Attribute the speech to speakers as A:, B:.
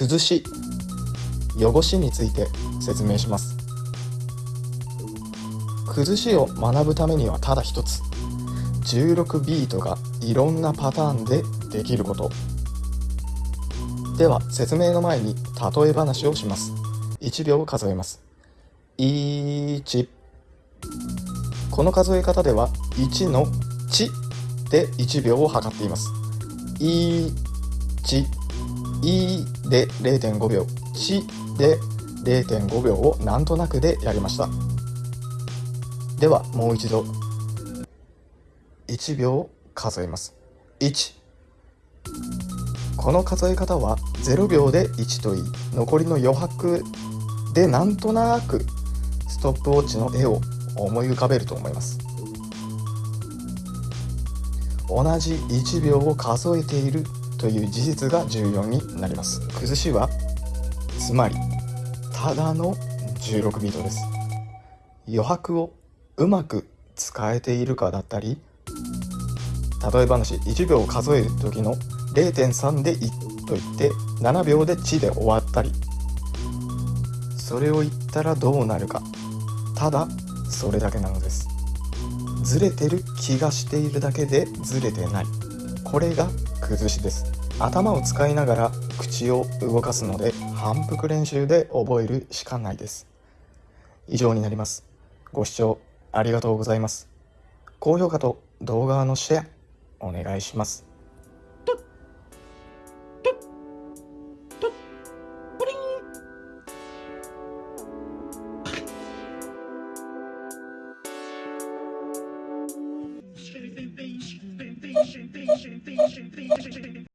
A: 崩し汚しについて説明します。崩しを学ぶためにはただ一つ16ビートがいろんなパターンでできること。では説明の前に例え話をします。1秒を数えます。1この数え方では1の「ち」で1秒を測っています。1「い」で0.5秒「ち」で0.5秒をなんとなくでやりました。ではもう一度1秒数えます。1この数え方は0秒で1といい残りの余白でなんとなくストップウォッチの絵を思い浮かべると思います。同じ1秒を数えているという事実が重要になります。崩しはつまりただの16ビートです。余白をうまく使えているかだったり例え話1秒数える時の0.3で1と言って7秒で地で終わったり。それを言ったらどうなるか。ただそれだけなのです。ずれてる気がしているだけでずれてない。これが崩しです。頭を使いながら口を動かすので反復練習で覚えるしかないです。以上になります。ご視聴ありがとうございます。高評価と動画のシェアお願いします。ピンシンピンシンピンシン。